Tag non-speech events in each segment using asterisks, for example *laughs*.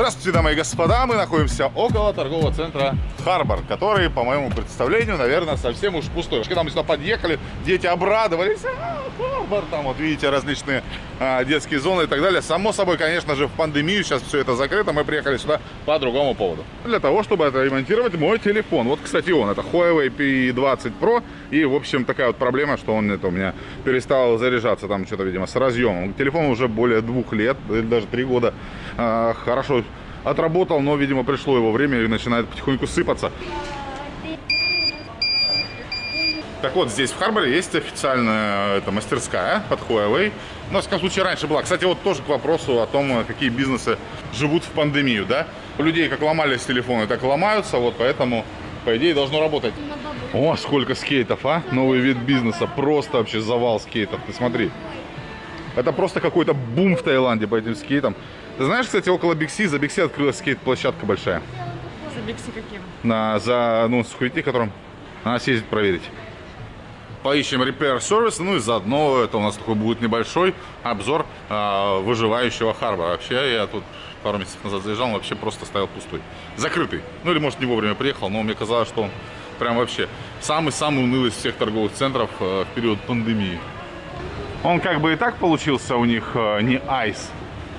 Здравствуйте, дамы и господа! Мы находимся около торгового центра Харбор, который, по моему представлению, наверное, совсем уж пустой. Когда мы сюда подъехали, дети обрадовались. А, Харбор, там вот видите различные а, детские зоны и так далее. Само собой, конечно же, в пандемию сейчас все это закрыто. Мы приехали сюда по другому поводу. Для того, чтобы отремонтировать мой телефон. Вот, кстати, он. Это Huawei P20 Pro. И, в общем, такая вот проблема, что он это у меня перестал заряжаться там что-то, видимо, с разъемом. Телефон уже более двух лет, даже три года. А, хорошо отработал, но, видимо, пришло его время и начинает потихоньку сыпаться. Так вот, здесь в Харборе есть официальная это, мастерская под Huawei. Ну, в всяком случае, раньше была. Кстати, вот тоже к вопросу о том, какие бизнесы живут в пандемию, да? У людей как ломались телефоны, так ломаются, вот поэтому, по идее, должно работать. О, сколько скейтов, а? Новый вид бизнеса. Просто вообще завал скейтов. Ты смотри. Это просто какой-то бум в Таиланде по этим скейтам. Ты знаешь, кстати, около Бикси, за Бикси открылась скейт-площадка большая. За Бикси каким? На, за, ну, с которым надо съездить проверить. Поищем Repair Service, ну и заодно это у нас такой будет небольшой обзор э, выживающего Харбора. Вообще я тут пару месяцев назад заезжал, он вообще просто стоял пустой. Закрытый. Ну или может не вовремя приехал, но мне казалось, что он прям вообще самый-самый унылый из всех торговых центров э, в период пандемии. Он как бы и так получился у них э, не айс,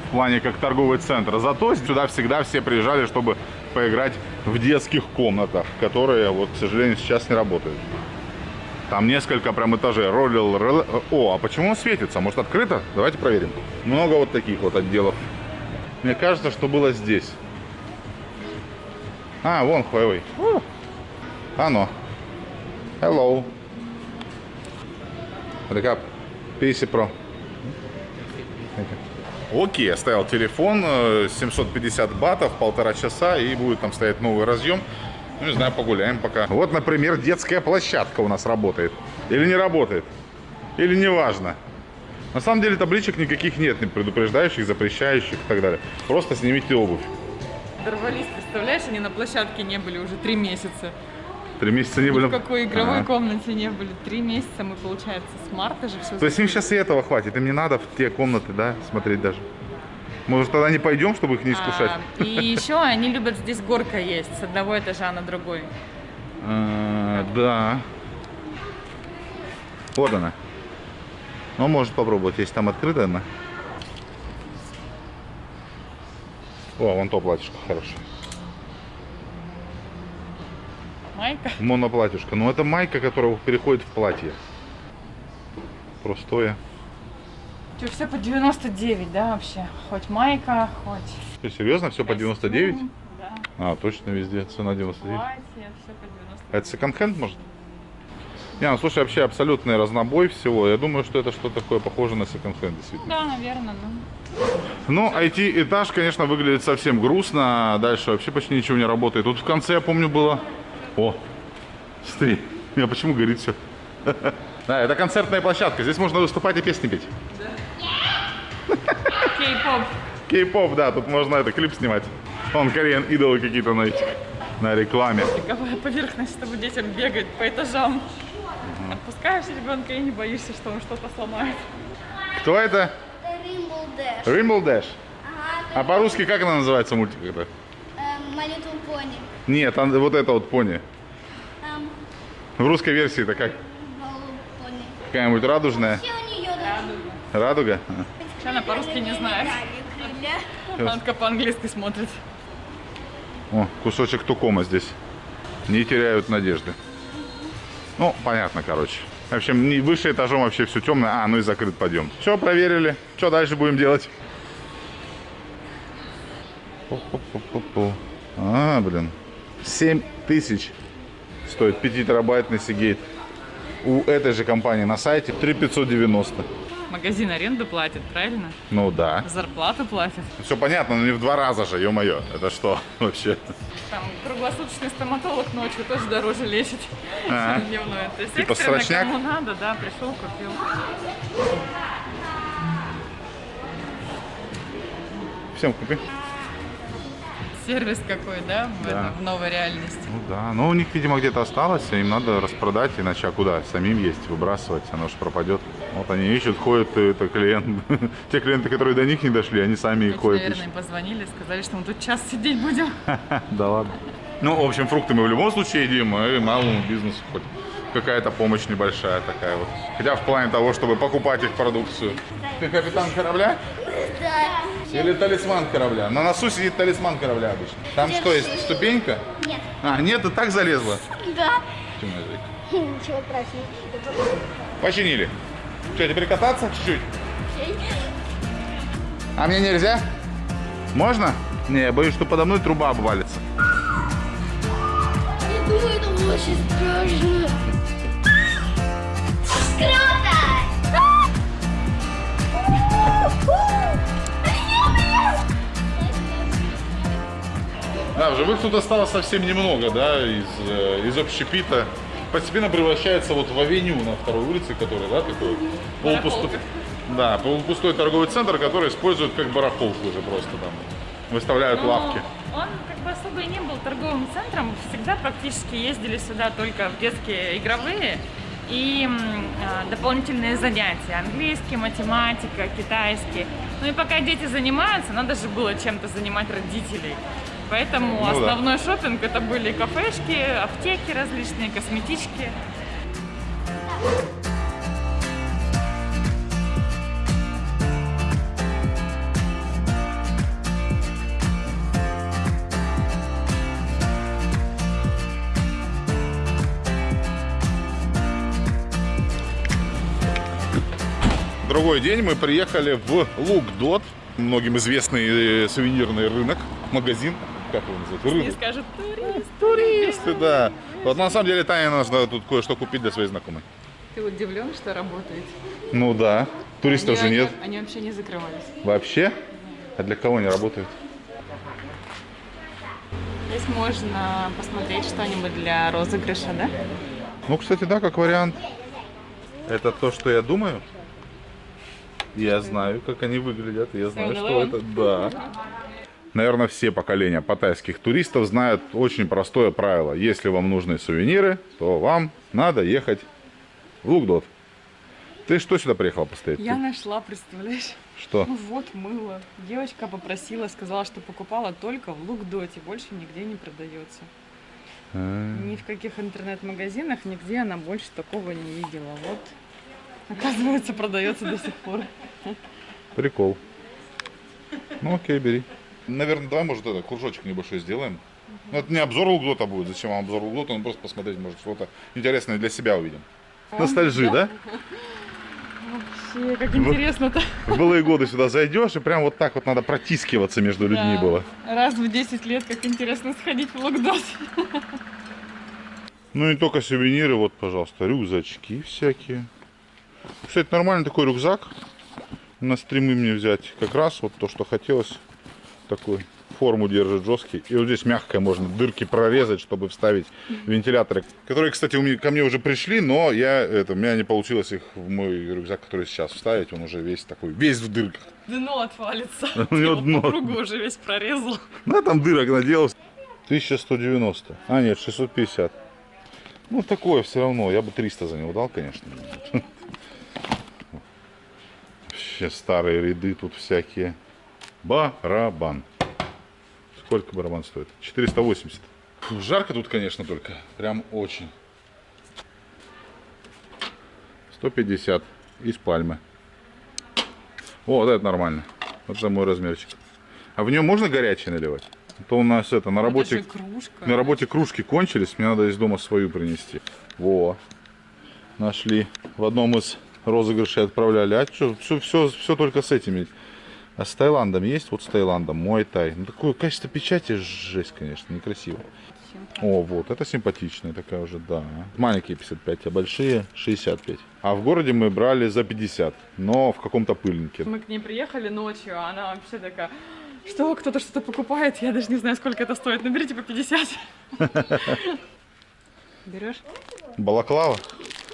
в плане как торговый центр. Зато сюда всегда все приезжали, чтобы поиграть в детских комнатах, которые, вот, к сожалению, сейчас не работают. Там несколько прям этажей. Роллил, ролл... Э, о, а почему он светится? Может, открыто? Давайте проверим. Много вот таких вот отделов. Мне кажется, что было здесь. А, вон Huawei. Оно. Hello. Wake. 50 Pro. Окей, оставил телефон, э, 750 батов, полтора часа, и будет там стоять новый разъем. Ну, не знаю, погуляем пока. Вот, например, детская площадка у нас работает. Или не работает. Или неважно. На самом деле табличек никаких нет, не предупреждающих, запрещающих и так далее. Просто снимите обувь. Дорвались, представляешь, они на площадке не были уже три месяца. Три месяца не были? В какой игровой ага. комнате не были. Три месяца мы, получается, с марта же все... То есть им сейчас и этого хватит, им не надо в те комнаты, да, смотреть даже? Может, тогда не пойдем, чтобы их не искушать? А, и еще они любят здесь горка есть с одного этажа на другой. А, да. Вот она. Ну, может попробовать, если там открыто она. О, вон то платьишко хорошее. Майка? Моноплатьюшка. Ну, это майка, которая переходит в платье. Простое. Что, все по 99, да, вообще? Хоть майка, хоть... Что, серьезно? Все по 99? Да. А, точно везде цена 99. Платье, все по 99. А это секонд-хенд, может? Не, ну слушай, вообще абсолютный разнобой всего. Я думаю, что это что-то такое похоже на секонд-хенд, действительно. Да, наверное, ну. Ну, IT-этаж, конечно, выглядит совсем грустно. Дальше вообще почти ничего не работает. Тут в конце, я помню, было о, смотри, у меня почему горит все? *laughs* Да, это концертная площадка. Здесь можно выступать и песни петь. Кей-поп. Кей-поп, да, тут можно это клип снимать. Вон кореян идолы какие-то на этих, на рекламе. Какая поверхность, чтобы детям бегать по этажам. Угу. Отпускаешь ребенка и не боишься, что он что-то сломает. Кто это? Римбл Дэш. Римбл Дэш? Ага. А по-русски как она называется мультик это? My Little Pony. Нет, там, вот это вот пони. Um, В русской версии это как? Какая-нибудь радужная? Радуга? Что она по-русски не знает. Она только по-английски смотрит. О, кусочек тукома здесь. Не теряют надежды. Ну, понятно, короче. В общем, не выше этажом вообще все темное. А, ну и закрыт подъем. Все, проверили. Что дальше будем делать? А, блин. 7 тысяч стоит 5 терабайтный Seagate. У этой же компании на сайте 3590. Магазин аренду платит, правильно? Ну да. Зарплату платит. Все понятно, но не в два раза же, ё-моё. Это что *laughs* вообще? Там круглосуточный стоматолог ночью тоже дороже лечит, а чем дневной. То есть типа срочняк? кому надо, да, пришел, купил. Всем купи. Сервис какой, да, в, Да. этом, в новой реальности. Ну да, но у них, видимо, где-то осталось, им надо распродать, иначе а куда? Самим есть, выбрасывать, оно же пропадет. Вот они ищут, ходят, и это клиент. *laughs* Те клиенты, которые до них не дошли, они сами и ходят. Наверное, им позвонили, сказали, что мы тут час сидеть будем. *laughs* Да ладно. Ну, в общем, фрукты мы в любом случае едим, и малому бизнесу хоть какая-то помощь небольшая такая вот. Хотя в плане того, чтобы покупать их продукцию. Ты капитан корабля? Да. Или талисман корабля? На носу сидит талисман корабля обычно. Там что, есть ступенька? Нет. А, нет, ты так залезла? Да. *laughs* Ничего страшного. Починили. Что, теперь кататься чуть-чуть? А мне нельзя? Можно? Не, я боюсь, что подо мной труба обвалится. Я думаю, это очень страшно. Да, в живых тут осталось совсем немного, да, из, э, из общепита. Постепенно превращается вот в авеню на второй улице, который, да, такой полупустой, да, полупустой торговый центр, который используют как барахолку уже просто там. Выставляют Но лавки. Он как бы особо и не был торговым центром. Всегда практически ездили сюда только в детские игровые и а, дополнительные занятия. Английский, математика, китайский. Ну и пока дети занимаются, надо же было чем-то занимать родителей. Поэтому Ну да. основной шопинг это были кафешки, аптеки различные, косметички. Другой день мы приехали в Лукдот, многим известный э, сувенирный рынок, магазин, как его называют? Рынок. скажут, турист. Туристы, да. Вот на самом деле Таня нужно тут кое-что купить для своей знакомой. Ты удивлен, что работает? Ну да, туристов же Они- нет. Они вообще не закрывались. Вообще? А для кого не работают? Здесь можно посмотреть что-нибудь для розыгрыша, да? Ну, кстати, да, как вариант. Это то, что я думаю. Я знаю, как они выглядят. Я знаю, что это. Да. Наверное, все поколения паттайских туристов знают очень простое правило. Если вам нужны сувениры, то вам надо ехать в Лукдот. Ты что сюда приехала постоять? Я нашла, представляешь? Что? Ну вот мыло. Девочка попросила, сказала, что покупала только в Лукдоте, больше нигде не продается. А, Ни в каких интернет-магазинах, нигде она больше такого не видела. Вот, оказывается, продается до сих пор. Прикол. Ну окей, бери. Наверное, давай, может, это, кружочек небольшой сделаем. Ну, это не обзор Лукдота будет. Зачем вам обзор Лукдота? Ну, просто посмотреть, может, что-то интересное для себя увидим. Ностальжи, да? Вообще, как интересно-то. В былые годы сюда зайдешь, и прям вот так вот надо протискиваться между людьми Да. было. Раз в 10 лет, как интересно сходить в Лукдот. Ну, не только сувениры, вот, пожалуйста, рюкзачки всякие. Кстати, нормальный такой рюкзак. На стримы мне взять. Как раз вот то, что хотелось. Такой форму держит жесткий. И вот здесь мягкое можно дырки прорезать, чтобы вставить вентиляторы. Которые, кстати, у меня, ко мне уже пришли, но я, это, у меня не получилось их в мой рюкзак, который сейчас вставить. Он уже весь такой, весь в дырках. Дно отвалится. У *laughs* него дно. кругу уже весь прорезал. Ну, там дырок наделался. 1190. А, нет, 650. Ну, такое все равно. Я бы 300 за него дал, конечно. *laughs* Вообще старые ряды тут всякие. Барабан. Сколько барабан стоит? 480. Фу, жарко тут, конечно, только. Прям очень. 150 из пальмы. О, вот это нормально. Вот это мой размерчик. А в нее можно горячее наливать? А то у нас это на работе... Это кружка. На работе кружки кончились, мне надо из дома свою принести. Во. Нашли. В одном из розыгрышей отправляли. А что, все, все, все только с этими. А с Таиландом есть? Вот с Таиландом. Мой тай. Ну, такое качество печати жесть, конечно, некрасиво. О, вот, это симпатичная такая уже, да. Маленькие 55, а большие 65. А в городе мы брали за 50, но в каком-то пыльнике. Мы к ней приехали ночью, а она вообще такая, что, кто-то что-то покупает, я даже не знаю, сколько это стоит, наберите по 50. Берешь? Балаклава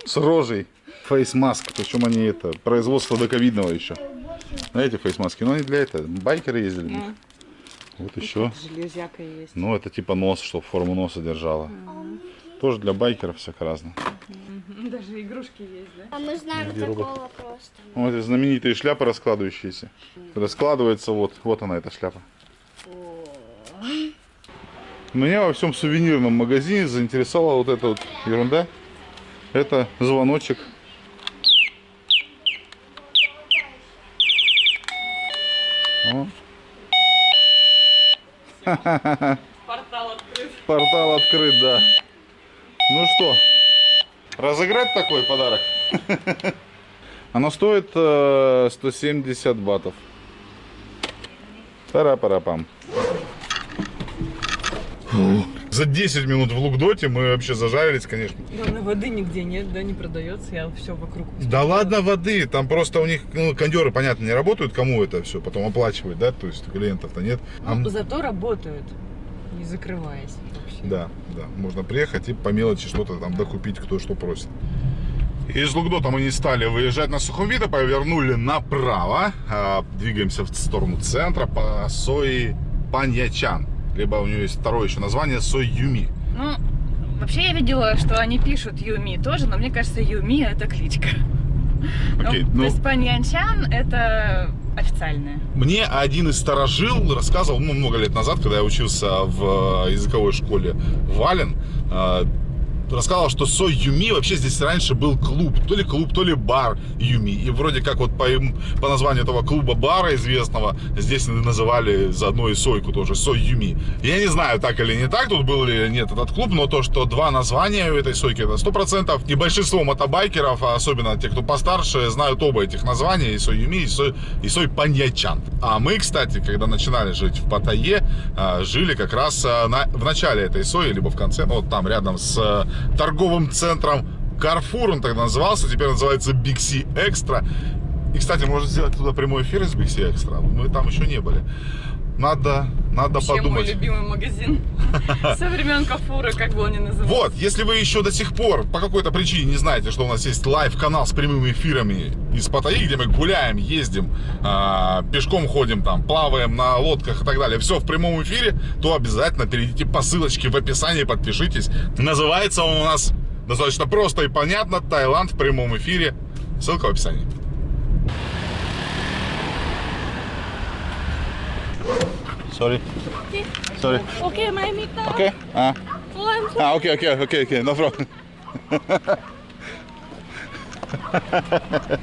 с рожей. Фейсмаск. Причем они это, производство доковидного еще. Знаете, фейсмаски? Ну, они для этого. Байкеры ездили. в них. Ну, Вот еще. железяка есть. Ну, это типа нос, чтобы форму носа держала. Тоже для байкеров всяко разно. *laughs* Даже игрушки есть, да? А мы знаем Где робот? такого просто. Вот эти знаменитые шляпы раскладывающиеся. Раскладывается вот, вот она эта шляпа. Меня во всем сувенирном магазине заинтересовала вот эта вот ерунда. Это звоночек. Портал открыт. портал открыт, да. Ну что, разыграть такой подарок? *laughs* Оно стоит э, 170 батов. Пара-пара-пам. За 10 минут в Лукдоте мы вообще зажарились, конечно. Главное, воды нигде нет, да, не продается. Я все вокруг. Да ладно воды, там просто у них, ну, кондеры, понятно, не работают, кому это все потом оплачивать, да, то есть клиентов-то нет. А м- Зато работают, не закрываясь вообще. Да, да, можно приехать и по мелочи что-то там докупить, кто что просит. Из Лукдота мы не стали выезжать на Сухумвита, повернули направо, а, двигаемся в сторону центра по Сои Паньячан. Либо у нее есть второе еще название Сой Юми. Ну, вообще я видела, что они пишут Юми тоже, но мне кажется, Юми это кличка. Окей, ну, ну- То есть Паньянчан это официальная. Мне один из старожил рассказывал, ну, много лет назад, когда я учился в э, языковой школе Вален, рассказывал, что Сой Юми вообще здесь раньше был клуб, то ли клуб, то ли бар Юми. И вроде как вот по, по названию этого клуба-бара известного здесь называли заодно и Сойку тоже, Сой Юми. Я не знаю, так или не так, тут был или нет этот клуб, но то, что два названия у этой Сойки, это 100%. И большинство мотобайкеров, а особенно те, кто постарше, знают оба этих названия, и Сой Юми, и Сой, и Сой Паньячан. А мы, кстати, когда начинали жить в Паттайе, а, жили как раз а, на- в начале этой Сои, либо в конце, ну, вот там рядом с торговым центром Carrefour, он тогда назывался, теперь называется Big C Extra. И, кстати, можно сделать туда прямой эфир из Big C Extra. Мы там еще не были. Надо, надо Вообще мой подумать. любимый магазин *laughs* со времен Carrefour а, как бы он ни назывался. Вот, если вы еще до сих пор по какой-то причине не знаете, что у нас есть live-канал с прямыми эфирами из Паттайи, где мы гуляем, ездим, а, пешком ходим там, плаваем на лодках и так далее, все в прямом эфире, то обязательно перейдите по ссылочке в описании, подпишитесь. Называется он у нас достаточно просто и понятно, Таиланд в прямом эфире. Ссылка в описании. Sorry. Sorry. Окей, моя мечта. Okay. Ah. Ah, okay, okay, okay, okay. No problem. *laughs*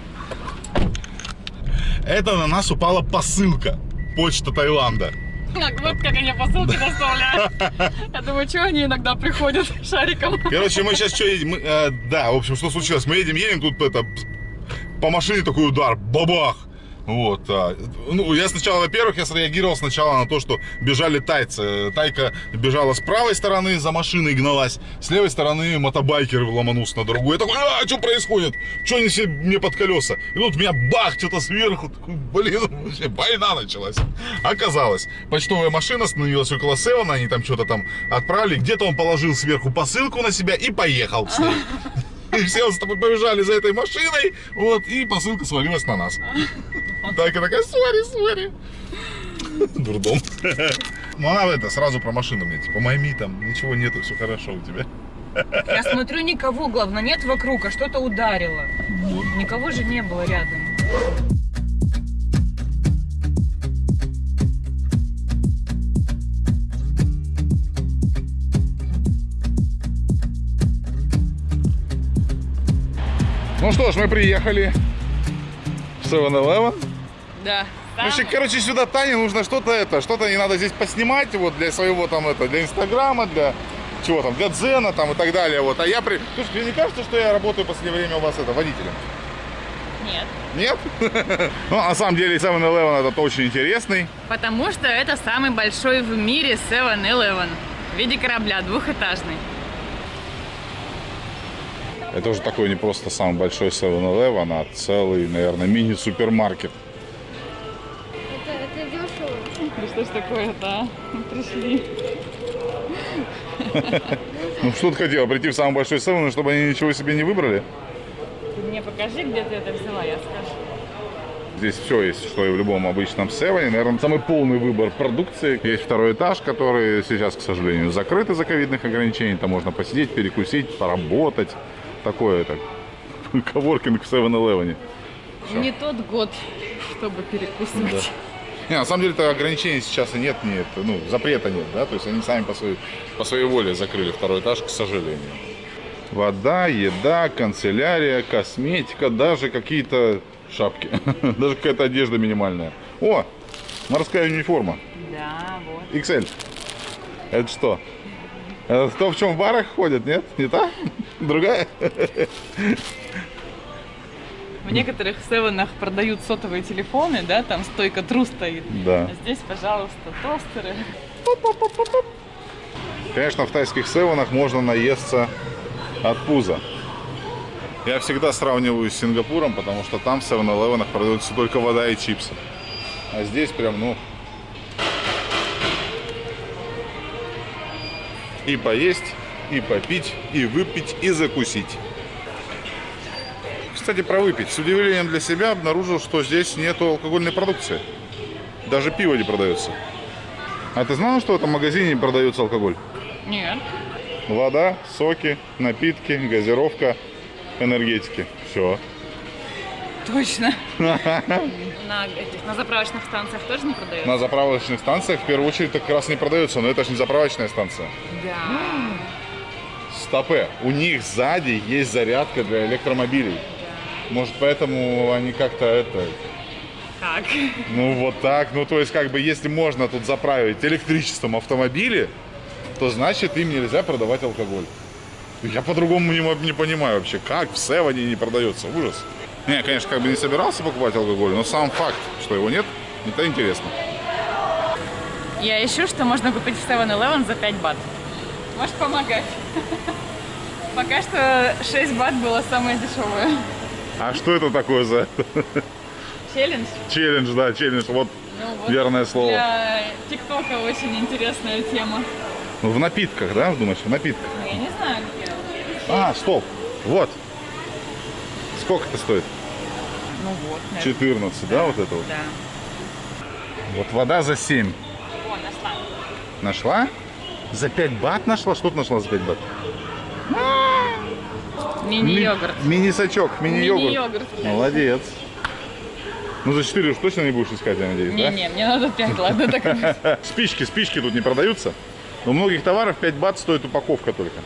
Это на нас упала посылка. Почта Таиланда. Так, вот как они посылки доставляют. Я думаю, что они иногда приходят шариком. Короче, мы сейчас что едем? Мы, э, да, в общем, что случилось? Мы едем, едем, тут это по машине такой удар, бабах. Вот. а, ну, я сначала, во-первых, я среагировал сначала на то, что бежали тайцы. Тайка бежала с правой стороны, за машиной гналась. С левой стороны мотобайкер ломанулся на другую. Я такой, а, что происходит? Что они все мне под колеса? И тут меня бах, что-то сверху. Такой, блин, вообще война началась. Оказалось, почтовая машина остановилась около Севена, они там что-то там отправили. Где-то он положил сверху посылку на себя и поехал с ней. *laughs* И все с тобой побежали за этой машиной, вот, и посылка свалилась на нас. *laughs* Тайка такая, сори, сори. *laughs* Дурдом. Ну, она это, сразу про машину мне, типа, майми там, ничего нету, все хорошо у тебя. Я смотрю, никого, главное, нет вокруг, а что-то ударило. Никого же не было рядом. Ну что ж, мы приехали в 7-Eleven. Да. Вообще, короче, сюда Тане нужно что-то это, что-то не надо здесь поснимать, вот для своего там это, для Инстаграма, для чего там, для Дзена там и так далее, вот. А я при... Слушай, тебе не кажется, что я работаю в последнее время у вас это, водителем? Нет. Нет? *laughs* Ну, на самом деле 7-Eleven этот очень интересный. Потому что это самый большой в мире 7-Eleven. В виде корабля, двухэтажный. Это уже такой не просто самый большой 7-Eleven, а целый, наверное, мини-супермаркет. Это, это дешево. Да что ж такое-то, Пришли. Ну, что ты хотела, прийти в самый большой 7 чтобы они ничего себе не выбрали? Ты мне покажи, где ты это взяла, я скажу. здесь все есть, что и в любом обычном севене. Наверное, самый полный выбор продукции. Есть второй этаж, который сейчас, к сожалению, закрыт из-за ковидных ограничений. Там можно посидеть, перекусить, поработать. Такое это коворкинг в 7-Eleven. Не тот год, чтобы перекусывать. Не, на самом деле-то ограничений сейчас и нет, нет, ну, запрета нет, да, то есть они сами по своей, по своей воле закрыли второй этаж, к сожалению. Вода, еда, канцелярия, косметика, даже какие-то шапки, *laughs* даже какая-то одежда минимальная. О, морская униформа, Да, вот. XL. Это что? Это то, в чем в барах ходят, нет? Не та? Другая? В некоторых севенах продают сотовые телефоны, да, там стойка тру стоит. Да. А здесь, пожалуйста, тостеры. Конечно, в тайских севенах можно наесться от пуза. Я всегда сравниваю с Сингапуром, потому что там в 7-Eleven продаются только вода и чипсы. А здесь прям, ну... И поесть, и попить, и выпить, и закусить. Кстати, про выпить. С удивлением для себя обнаружил, что здесь нету алкогольной продукции. Даже пиво не продается. А ты знал, что в этом магазине не продается алкоголь? Нет. Вода, соки, напитки, газировка, энергетики. Все. Точно. *laughs* На, этих, на заправочных станциях тоже не продают? На заправочных станциях в первую очередь как раз не продается, но это же не заправочная станция. Да. Стопе, у них сзади есть зарядка для электромобилей. Может, поэтому они как-то это... Как? Ну, вот так. Ну, то есть, как бы, если можно тут заправить электричеством автомобили, то значит им нельзя продавать алкоголь. Я по-другому не, не понимаю вообще, как в Севане не продается. Ужас. Не, конечно, как бы не собирался покупать алкоголь, но сам факт, что его нет, это интересно. Я ищу, что можно купить в 7-Eleven за 5 бат. Можешь помогать. *laughs* Пока что 6 бат было самое дешевое. А что это такое за Челлендж. челлендж, да, челлендж, вот Ну, вот верное слово. Для ТикТока очень интересная тема. В напитках, да, думаешь, в напитках? Ну, я не знаю, где. А, стоп, вот. Сколько это стоит? Ну вот, наверное. 14, да, вот это вот? Да. Вот вода за 7. О, нашла. Нашла? За 5 бат нашла? Что ты нашла за 5 бат? Мини-йогурт. Ми- Мини-сачок, мини-йогурт. Мини-йогурт. Молодец. Ну за 4 уж точно не будешь искать, я надеюсь, да? Не-не, мне надо 5, ладно, так. *laughs* Спички, спички тут не продаются. У многих товаров 5 бат стоит упаковка только.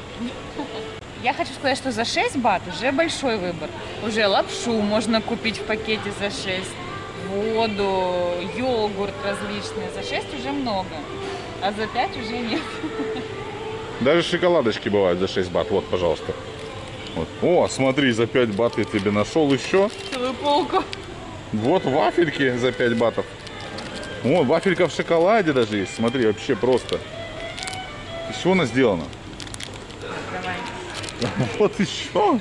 Я хочу сказать, что за 6 бат уже большой выбор. Уже лапшу можно купить в пакете за 6, воду, йогурт различный. За 6 уже много, а за 5 уже нет. Даже шоколадочки бывают за 6 бат. Вот, пожалуйста. Вот. О, смотри, за 5 бат я тебе нашел еще. Целую полку. Вот вафельки за 5 батов. О, вафелька в шоколаде даже есть. Смотри, вообще просто. Из чего она сделана? Давай. *laughs* Вот еще.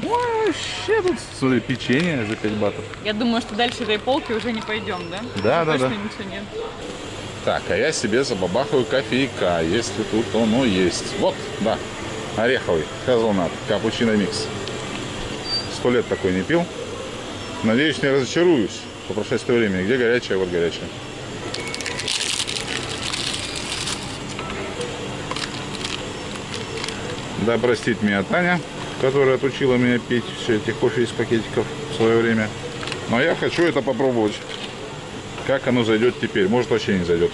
Вообще тут, смотри, печенье за 5 батов. Я думаю, что дальше этой полки уже не пойдем, да? Да, да, Точно да. ничего нет. Так, а я себе забабахаю кофейка, если тут оно есть. Вот, да, ореховый, хазлнат, капучино микс. Сто лет такой не пил. Надеюсь, не разочаруюсь по прошествии времени. Где горячая, вот горячая. Да, простит меня Таня, которая отучила меня пить все эти кофе из пакетиков в свое время. Но я хочу это попробовать. Как оно зайдет теперь? Может вообще не зайдет.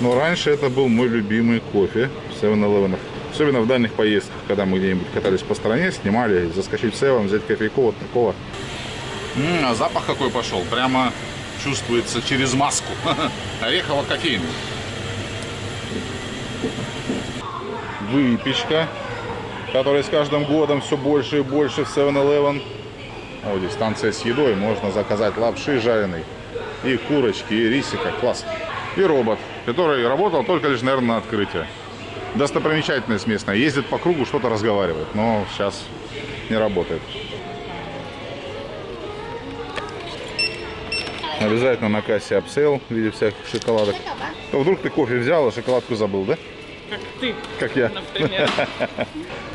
Но раньше это был мой любимый кофе в 7-Eleven. Особенно в дальних поездках, когда мы где-нибудь катались по стране, снимали, заскочить в 7, взять кофейку вот такого. М, а запах какой пошел. Прямо чувствуется через маску. *laughs* Орехово-кофейный. Выпечка, которая с каждым годом все больше и больше в 7-Eleven. Вот здесь станция с едой. Можно заказать лапши жареной. И курочки, и рисика. Класс. И робот, который работал только лишь, наверное, на открытие. Достопримечательность местная. Ездит по кругу, что-то разговаривает. Но сейчас не работает. Обязательно на кассе upsell в виде всяких шоколадок. То вдруг ты кофе взял, а шоколадку забыл, да? Как ты, Как я. например. *laughs*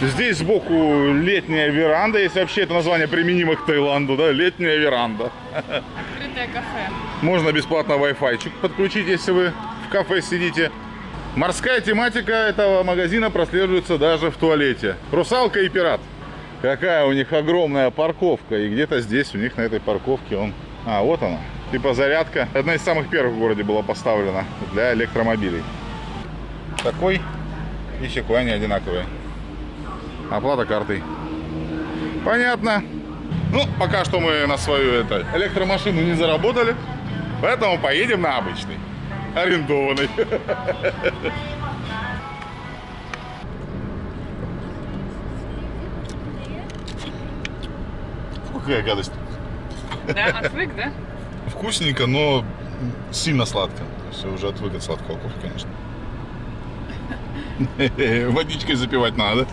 Здесь сбоку летняя веранда, если вообще это название применимо к Таиланду, да, летняя веранда. Открытое кафе. Можно бесплатно Wi-Fi подключить, если вы в кафе сидите. Морская тематика этого магазина прослеживается даже в туалете. Русалка и пират. Какая у них огромная парковка. И где-то здесь у них на этой парковке он... А, вот она. Типа зарядка. Одна из самых первых в городе была поставлена для электромобилей. Такой и секой они одинаковые. Оплата картой. Понятно. Ну, пока что мы на свою это, электромашину не заработали, поэтому поедем на обычный, арендованный. Фу, Какая гадость. Да, отвык, да? Вкусненько, но сильно сладко. Я уже отвык от сладкого кофе, конечно. *laughs* Водичкой запивать надо.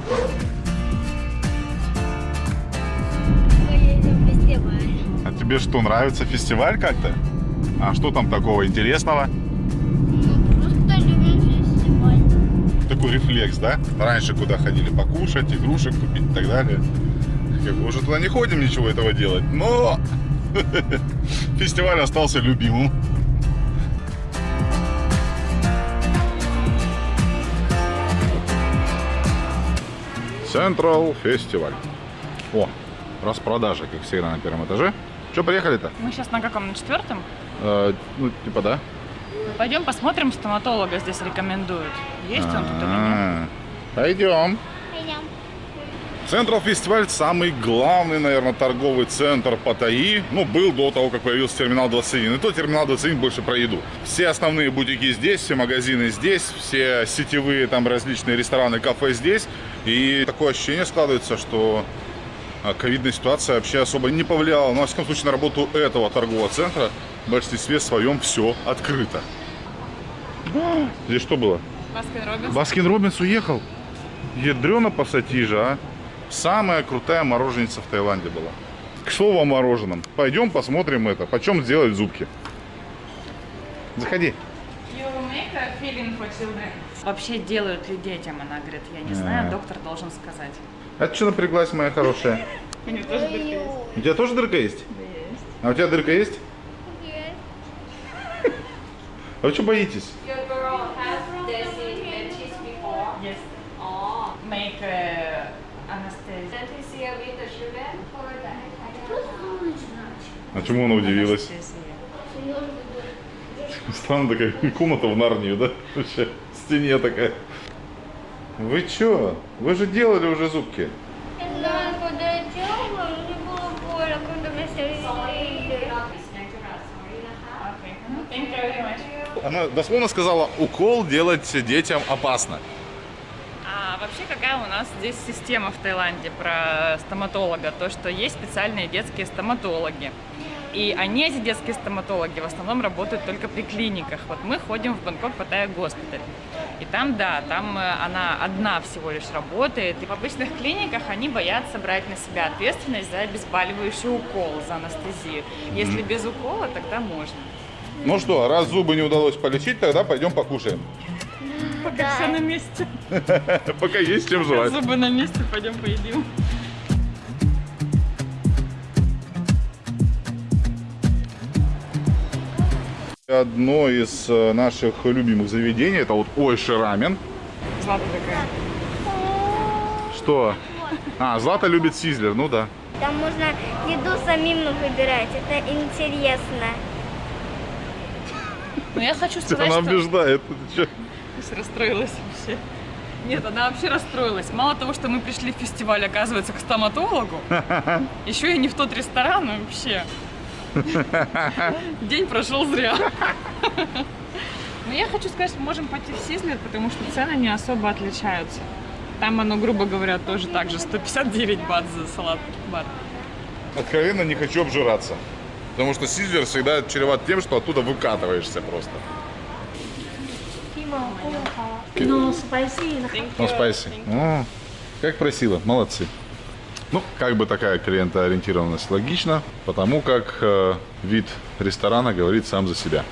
Тебе что, нравится фестиваль как-то? А что там такого интересного? Просто любим фестиваль. Такой рефлекс, да? Раньше куда ходили покушать, игрушек купить и так далее. Как бы уже туда не ходим ничего этого делать, но *laughs* фестиваль остался любимым. Централ фестиваль. О, распродажа, как всегда, на первом этаже. Что, приехали-то? Мы сейчас на каком? На четвертом? Э, ну, типа, да. Пойдем посмотрим, стоматолога здесь рекомендуют. Есть он тут или нет? А, Пойдем. Пойдем. Централ фестиваль самый главный, наверное, торговый центр Паттайи. Ну, был до того, как появился терминал 21. И то терминал 21 больше про еду. Все основные бутики здесь, все магазины здесь, все сетевые там различные рестораны, кафе здесь. И такое ощущение складывается, что а, ковидная ситуация вообще особо не повлияла. Но, во всяком случае, на работу этого торгового центра в большинстве своем все открыто. А, Здесь что было? Baskin Robbins. Baskin Robbins уехал. Ядрена пассатижа, а. Самая крутая мороженица в Таиланде была. К слову о мороженом. Пойдем посмотрим это. Почем сделать зубки. Заходи. Вообще делают ли детям, она говорит, я не знаю, А. доктор должен сказать. А ты что напряглась, моя хорошая? У него тоже дырка есть. У тебя тоже дырка есть? А у тебя дырка есть? Есть. А вы что боитесь? Oh, the А чему она удивилась? Странно такая *laughs* комната в Нарнию, да? Вообще, в стене такая. Вы чё? Вы же делали уже зубки. Да, когда я делала, мне было больно, когда you very much. Она дословно сказала, укол делать детям опасно. А вообще какая у нас здесь система в Таиланде про стоматолога? То, что есть специальные детские стоматологи. И они, эти детские стоматологи, в основном работают только при клиниках. Вот мы ходим в Бангкок Паттайя госпиталь. И там, да, там э, она одна всего лишь работает. И в обычных клиниках они боятся брать на себя ответственность за обезболивающий укол, за анестезию. Если без укола, тогда можно. Ну что, раз зубы не удалось полечить, тогда пойдем покушаем. *laughs* Пока все на месте. *laughs* Пока есть чем жевать. Зубы на месте, пойдем поедим. Одно из э, наших любимых заведений, это вот Ойши рамен. Злата такая. Что? А, Злата любит сизлер, ну да. Там можно еду самим выбирать, это интересно. Но я хочу сказать, Она что... убеждает. Слушай, расстроилась вообще. Нет, она вообще расстроилась. Мало того, что мы пришли в фестиваль, оказывается, к стоматологу, *laughs* еще и не в тот ресторан вообще. *laughs* День прошел зря. Но я хочу сказать, что мы можем пойти в Сизлер, потому что цены не особо отличаются. Там оно, грубо говоря, тоже так же. 159 бат за салат. Бат. Откровенно не хочу обжираться. Потому что сизлер всегда чреват тем, что оттуда выкатываешься просто. Ну, спасибо. Ну, спайси. Как просила, молодцы. Ну, как бы такая клиентоориентированность логична, потому как э, вид ресторана говорит сам за себя.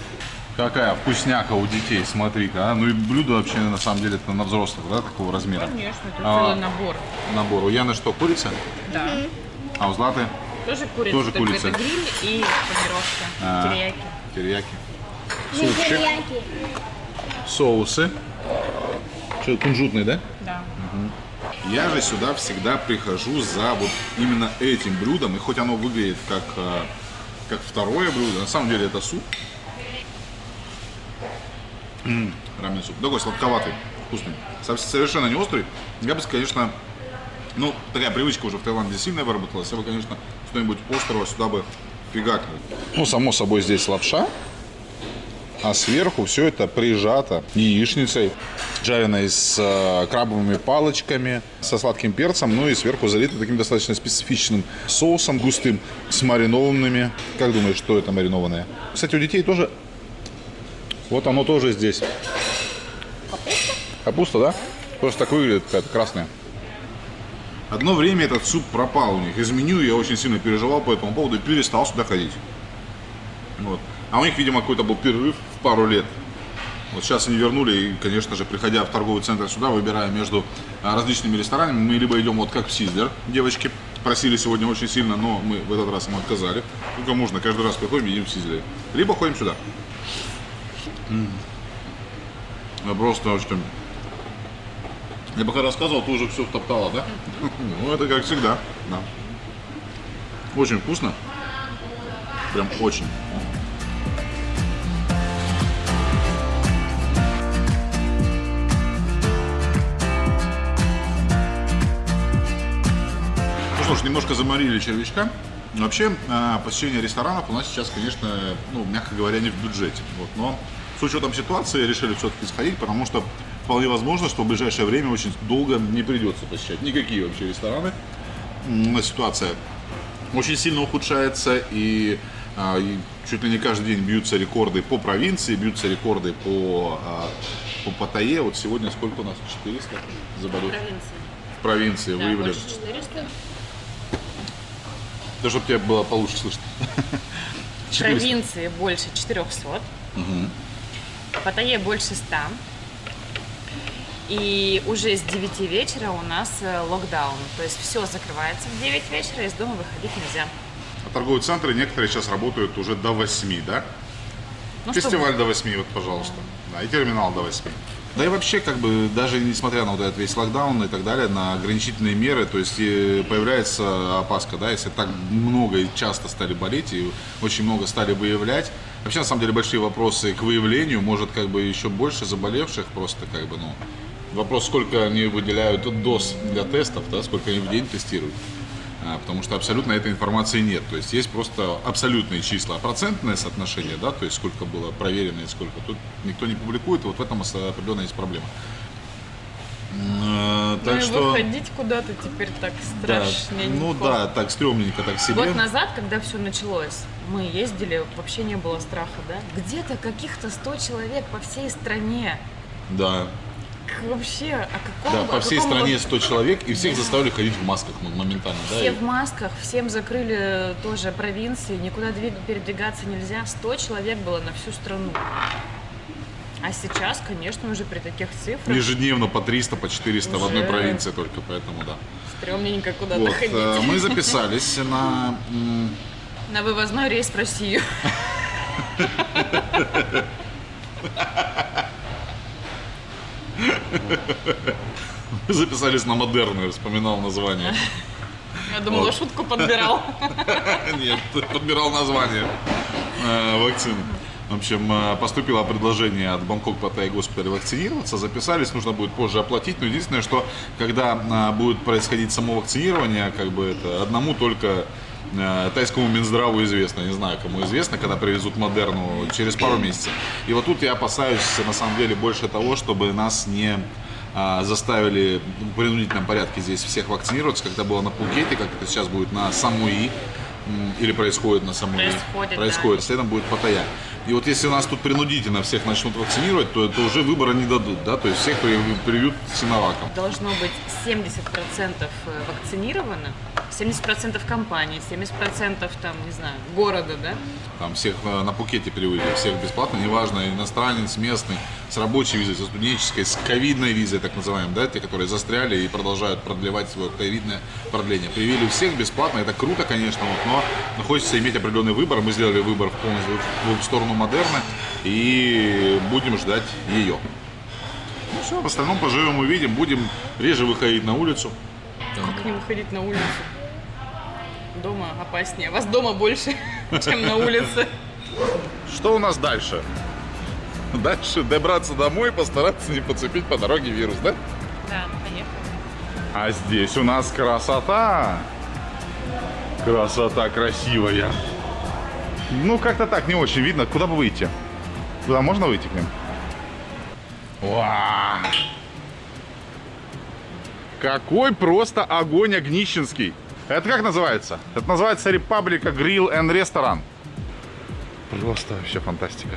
Какая вкусняка у детей, смотри-ка. а. Ну и блюдо вообще на самом деле это на взрослых, да, такого размера. Конечно, это А. целый набор. Набор. У Яны что, курица? Да. А у Златы Тоже курица, Тоже курица. это гриль и панировка, А. терияки. терияки. Супчик. терияки. Соусы. Что, кунжутный, да? Да. Я же сюда всегда прихожу за вот именно этим блюдом, и хоть оно выглядит как, э, как второе блюдо, на самом деле это суп. Рамен суп. Такой сладковатый, вкусный. Со- Совершенно не острый. Я бы, конечно, ну, такая привычка уже в Таиланде сильно выработалась. Я бы, конечно, что-нибудь острого сюда бы фигакнул. Ну, само собой, здесь лапша. А сверху все это прижато яичницей, жареной с э, крабовыми палочками, со сладким перцем, ну и сверху залито таким достаточно специфичным соусом густым, с маринованными. Как думаешь, что это маринованное? Кстати, у детей тоже... Вот оно тоже здесь. Капуста? Да? Просто так выглядит, какая-то красная. Одно время этот суп пропал у них из меню, я очень сильно переживал по этому поводу и перестал сюда ходить. Вот. А у них, видимо, какой-то был перерыв в пару лет. Вот сейчас они вернули, и, конечно же, приходя в торговый центр сюда, выбирая между а, различными ресторанами, мы либо идем вот как в Сиздер, девочки просили сегодня очень сильно, но мы в этот раз им отказали. Только можно, каждый раз приходим, едим в Сиздере. Либо ходим сюда. Я просто очень... Я пока рассказывал, ты уже все втоптала, да? *laughs* Ну, это как всегда, да. Очень вкусно. Прям очень. Немножко заморили червячка. Вообще, а, посещение ресторанов у нас сейчас, конечно, ну, мягко говоря, не в бюджете. Вот, но с учетом ситуации решили все-таки сходить, потому что вполне возможно, что в ближайшее время очень долго не придется посещать никакие вообще рестораны. Ситуация очень сильно ухудшается, и, а, и чуть ли не каждый день бьются рекорды по провинции, бьются рекорды по, а, по Паттайе. Вот сегодня сколько у нас? 400 заболевших? В провинции выявили. 400. Да, чтобы тебе было получше слышно. В 400. провинции больше 400. В Паттайе больше 100. И уже с 9 вечера у нас э, локдаун. То есть все закрывается в 9 вечера, из дома выходить нельзя. А торговые центры некоторые сейчас работают уже до 8, да? Ну, Фестиваль до 8, вот, пожалуйста. Да, и терминал до 8. Да и вообще, как бы, даже несмотря на вот этот весь локдаун и так далее, на ограничительные меры, то есть и появляется опаска, да, если так много и часто стали болеть, и очень много стали выявлять. Вообще, на самом деле, большие вопросы к выявлению, может, как бы, еще больше заболевших, просто, как бы, ну, вопрос, сколько они выделяют доз для тестов, да, сколько они в день тестируют. А, потому что абсолютно этой информации нет. То есть есть просто абсолютные числа, а процентное соотношение, да, то есть сколько было проверено и сколько тут никто не публикует, вот в этом определенно есть проблема. Э, Ну Так и что... выходить куда-то теперь так да, страшненько. ну да, так стрёмненько, так себе. Год назад, когда все началось, мы ездили, вообще не было страха, да? Где-то каких-то 100 человек по всей стране. Да, Вообще, о каком да, о по всей каком стране бы- 100 человек, и всех заставили ходить в масках ну, моментально, да. Все в масках, всем закрыли тоже провинции, никуда двиг- передвигаться нельзя. 100 человек было на всю страну. А сейчас, конечно, уже при таких цифрах Ежедневно по 300, по 400 в одной Уже. провинции только, поэтому да. стрёмненько куда-то Вот, ходить. э, мы *laughs* записались на На вывозной рейс в Россию. *laughs* Мы записались на модерную, вспоминал название. Я думала, Вот. шутку подбирал. *laughs* Нет, подбирал название э, вакцины. В общем, э, поступило предложение от Бангкок Паттай госпиталя вакцинироваться. Записались, нужно будет позже оплатить. Но единственное, что когда э, будет происходить само вакцинирование, как бы это одному только тайскому Минздраву известно, не знаю, кому известно, когда привезут Модерну через пару *clears throat* месяцев. И вот тут я опасаюсь, на самом деле, больше того, чтобы нас не а, заставили в принудительном порядке здесь всех вакцинироваться, как это было на Пхукете, как это сейчас будет на Самуи, или происходит на Самуи. Происходит, Происходит, следом будет Паттайя. И вот если у нас тут принудительно всех начнут вакцинировать, то это уже выбора не дадут, да, то есть всех при- привьют синоваком. Должно быть 70% вакцинировано, 70% компании, 70% там, не знаю, города, да? Там всех э, на Пукете переводили, всех бесплатно, неважно, иностранец, местный, с рабочей визой, со студенческой, с ковидной визой, так называемой, да, те, которые застряли и продолжают продлевать свое ковидное продление. Привели всех бесплатно, это круто, конечно, вот, но, но хочется иметь определенный выбор. Мы сделали выбор в полностью в сторону модерна и будем ждать ее. Ну все, в остальном поживем, увидим, будем реже выходить на улицу. Как не выходить на улицу? Дома опаснее. Вас дома больше, *laughs* чем на улице. Что у нас дальше? Дальше добраться домой, постараться не подцепить по дороге вирус, да? Да, поехали. А здесь у нас красота. Красота красивая. Ну, как-то так, не очень видно. Куда бы выйти? Куда можно выйти к ним? Уа! Какой просто огонь огнищенский. Это как называется? Это называется Республика Grill and Restaurant. Просто вообще фантастика.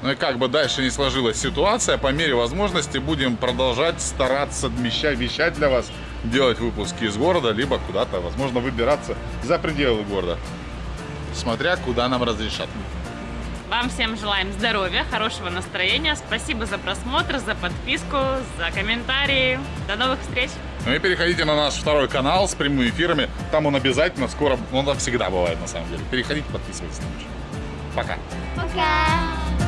Ну и как бы дальше не сложилась ситуация, по мере возможности будем продолжать стараться вещать, вещать для вас, делать выпуски из города, либо куда-то, возможно, выбираться за пределы города. Смотря куда нам разрешат. Вам всем желаем здоровья, хорошего настроения. Спасибо за просмотр, за подписку, за комментарии. До новых встреч! Ну и переходите на наш второй канал с прямыми эфирами. Там он обязательно скоро, он там всегда бывает на самом деле. Переходите, подписывайтесь на наш. Пока. Пока.